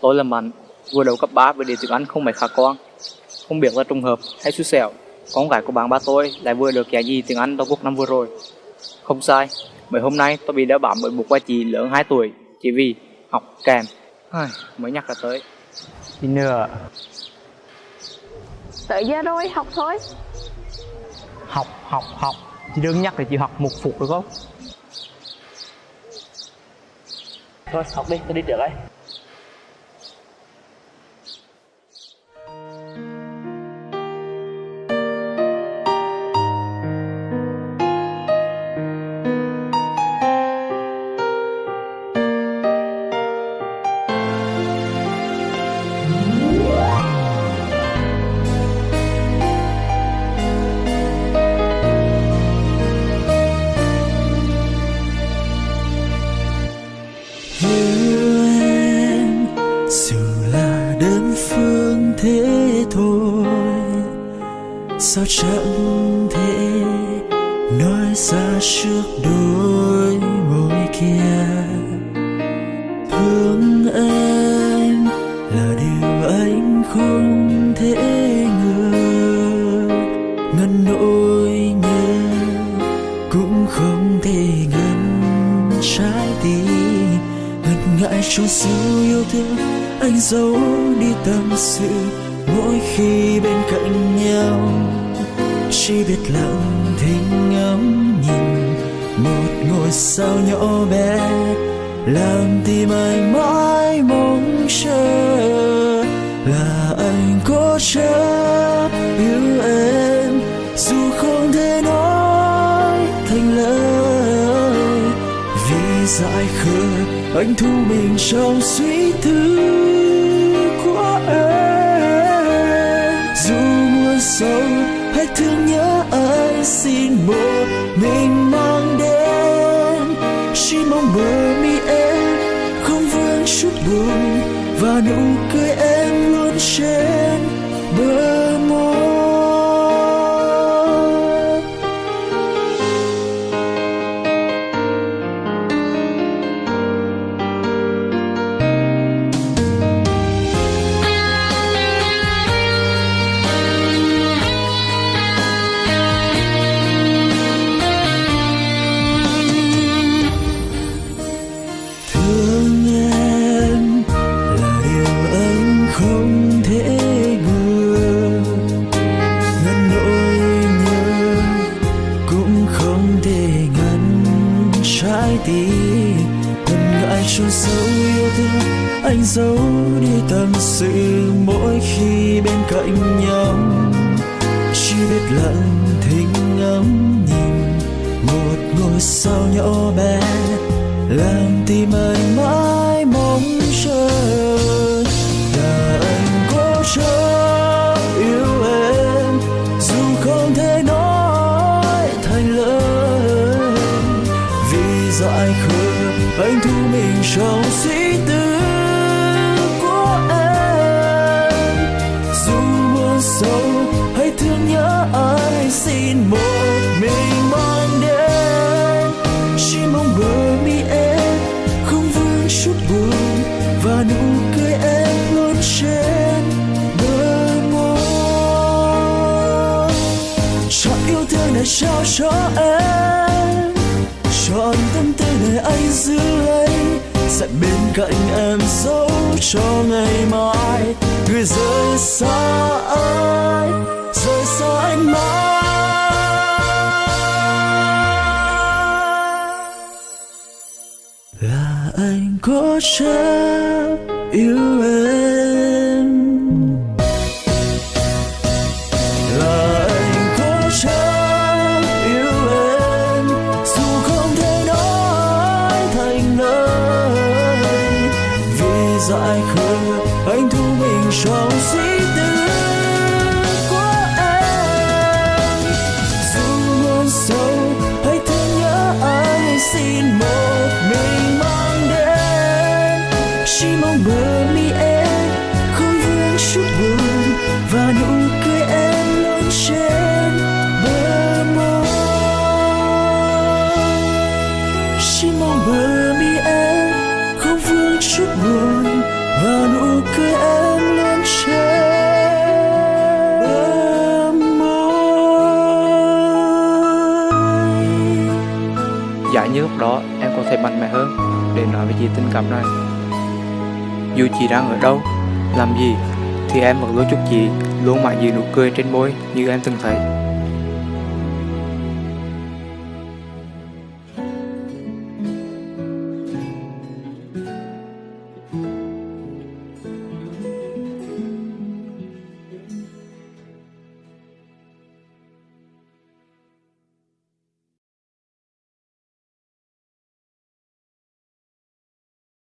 Tôi là Mạnh, vừa đầu cấp 3 với đề tiếng Anh không mấy khả quan. Không biết là trùng hợp hay xui xẻo, con gái của bạn ba tôi lại vừa được giải gì tiếng Anh toàn quốc năm vừa rồi. Không sai, mấy hôm nay tôi bị đeo bám bởi một bà chị lớn 2 tuổi chỉ vì học kèm. Ai, mới nhắc là tới. Đi nữa Tới giờ rồi, học thôi Học, học, học Chị đừng nhắc để chị học một phục được không? Thôi, học đi, tôi đi trước đây. Yêu em, dù là đơn phương thế thôi. Sao chẳng thể nói ra trước đôi môi kia? Trong sự yêu thương, anh giấu đi tâm sự, mỗi khi bên cạnh nhau. Chỉ biết lặng thinh ngắm nhìn một ngôi sao nhỏ bé, làm tim anh mãi mong chờ. Là anh có chấp anh thu mình trong suy tư của em. Dù mưa sâu hay thương nhớ anh. Xin một mình mang đến. Chỉ mong bờ mi em không vương chút buồn. Và nụ cười em luôn trên xưa, anh giấu đi tâm sự mỗi khi bên cạnh nhau. Chỉ biết lặng thinh ngắm nhìn một ngôi sao nhỏ bé, làm tim anh mãi trao cho em chọn tâm tư để anh giữ lấy sẽ bên cạnh em dấu cho ngày mai người rời xa anh rời xa anh mãi là anh có chấp yêu em vì dại đó em có thể mạnh mẽ hơn để nói với chị tình cảm này. Dù chị đang ở đâu, làm gì, thì em vẫn luôn chúc chị luôn mãi giữ nụ cười trên môi như em từng thấy.